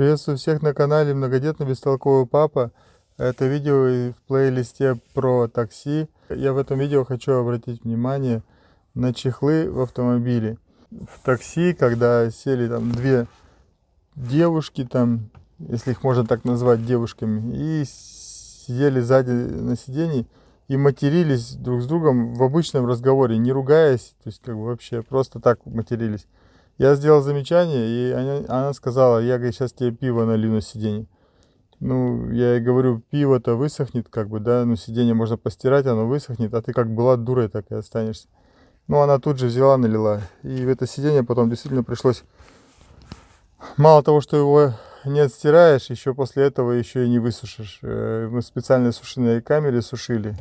Приветствую всех на канале Многодетный Бестолковый Папа. Это видео в плейлисте про такси. Я в этом видео хочу обратить внимание на чехлы в автомобиле. В такси, когда сели там две девушки, там, если их можно так назвать девушками, и сидели сзади на сиденье и матерились друг с другом в обычном разговоре, не ругаясь, то есть как бы вообще просто так матерились. Я сделал замечание, и она, она сказала, я, говорит, сейчас тебе пиво налью на сиденье. Ну, я ей говорю, пиво-то высохнет, как бы, да, ну, сиденье можно постирать, оно высохнет, а ты как была дурой, так и останешься. Ну, она тут же взяла, налила. И в это сиденье потом действительно пришлось, мало того, что его не отстираешь, еще после этого еще и не высушишь. Э, мы в специальной сушиной камере сушили,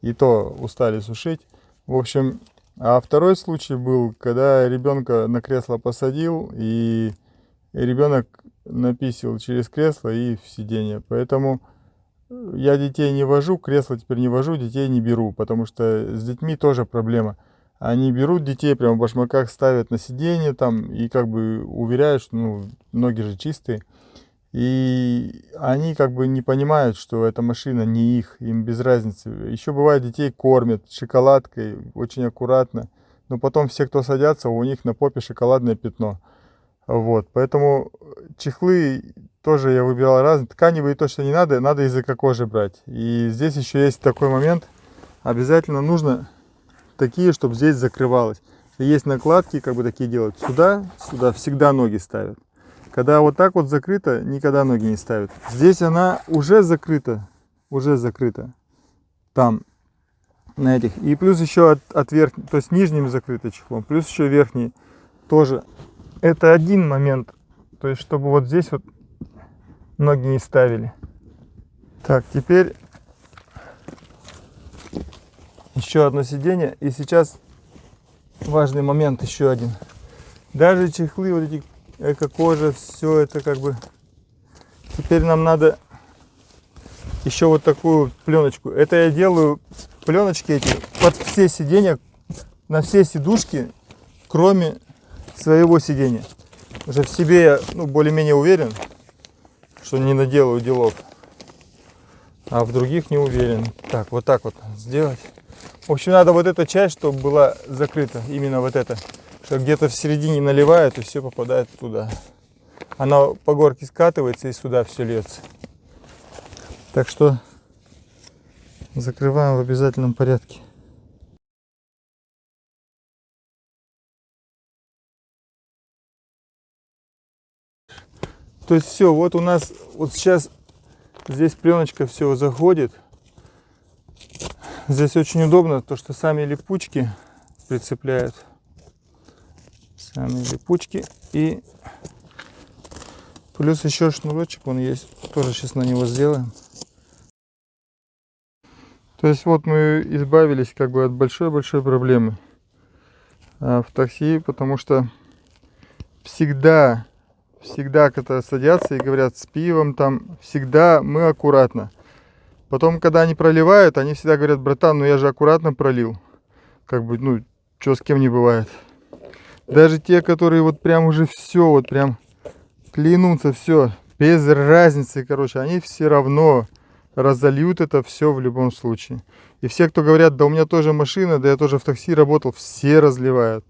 и то устали сушить. В общем, а второй случай был, когда ребенка на кресло посадил, и ребенок написил через кресло и в сиденье. Поэтому я детей не вожу, кресло теперь не вожу, детей не беру, потому что с детьми тоже проблема. Они берут детей, прямо в башмаках ставят на сиденье там и как бы уверяют, что ну, ноги же чистые. И они как бы не понимают, что эта машина не их, им без разницы. Еще бывает, детей кормят шоколадкой, очень аккуратно. Но потом все, кто садятся, у них на попе шоколадное пятно. Вот, поэтому чехлы тоже я выбирал разные. Тканевые точно не надо, надо языка кожи брать. И здесь еще есть такой момент. Обязательно нужно такие, чтобы здесь закрывалось. Есть накладки, как бы такие делают. Сюда, сюда всегда ноги ставят. Когда вот так вот закрыто, никогда ноги не ставят. Здесь она уже закрыта, уже закрыта. Там, на этих. И плюс еще от, от верхней, то есть нижним закрыто чехлом, плюс еще верхний тоже. Это один момент, то есть чтобы вот здесь вот ноги не ставили. Так, теперь еще одно сиденье. И сейчас важный момент еще один. Даже чехлы вот эти эко-кожа, все это как бы... Теперь нам надо еще вот такую пленочку. Это я делаю пленочки эти под все сиденья, на все сидушки, кроме своего сидения. Уже в себе я ну, более-менее уверен, что не наделаю делов. А в других не уверен. Так, вот так вот сделать. В общем, надо вот эта часть, чтобы была закрыта. Именно вот эта что где-то в середине наливает и все попадает туда. Она по горке скатывается и сюда все льется. Так что закрываем в обязательном порядке. То есть все, вот у нас вот сейчас здесь пленочка все заходит. Здесь очень удобно, то что сами липучки прицепляют сами липучки и плюс еще шнурочек он есть тоже сейчас на него сделаем. То есть вот мы избавились как бы от большой-большой проблемы а, в такси потому что всегда всегда когда садятся и говорят с пивом там всегда мы аккуратно. Потом когда они проливают они всегда говорят братан ну я же аккуратно пролил как бы ну что с кем не бывает даже те, которые вот прям уже все, вот прям клянутся, все, без разницы, короче, они все равно разольют это все в любом случае. И все, кто говорят, да у меня тоже машина, да я тоже в такси работал, все разливают.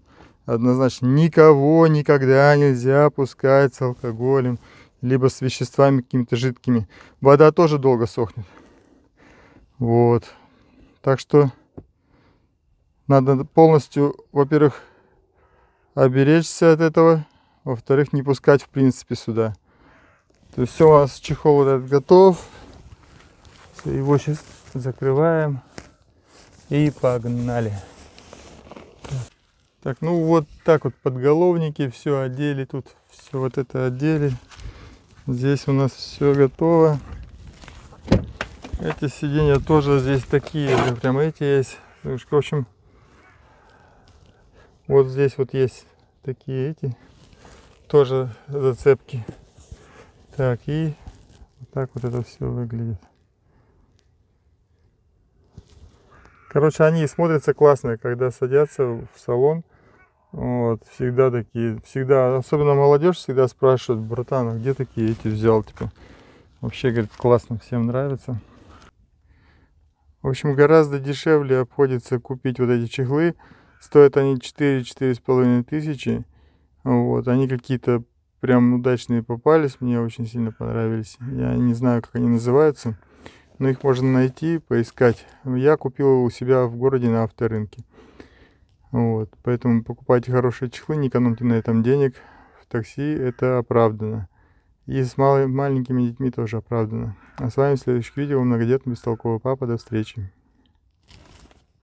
Однозначно, никого никогда нельзя пускать с алкоголем, либо с веществами какими-то жидкими. Вода тоже долго сохнет. Вот. Так что надо полностью, во-первых, оберечься от этого. Во-вторых, не пускать в принципе сюда. То есть все у нас чехол вот этот готов. Его сейчас закрываем. И погнали. Так, ну вот так вот подголовники все одели. Тут все вот это одели. Здесь у нас все готово. Эти сиденья тоже здесь такие. Прям эти есть. В общем, вот здесь вот есть такие эти, тоже зацепки. Так, и вот так вот это все выглядит. Короче, они смотрятся классно, когда садятся в салон. Вот, всегда такие, всегда, особенно молодежь всегда спрашивает, братан, а где такие эти взял, типа. Вообще, говорит, классно, всем нравится. В общем, гораздо дешевле обходится купить вот эти чехлы. Стоят они 4-4,5 тысячи. Вот, они какие-то прям удачные попались, мне очень сильно понравились. Я не знаю, как они называются, но их можно найти, поискать. Я купил у себя в городе на авторынке. Вот, поэтому покупайте хорошие чехлы, не экономьте на этом денег. В такси это оправдано. И с мал маленькими детьми тоже оправдано. А с вами в следующих видео многодетный бестолковый папа. До встречи.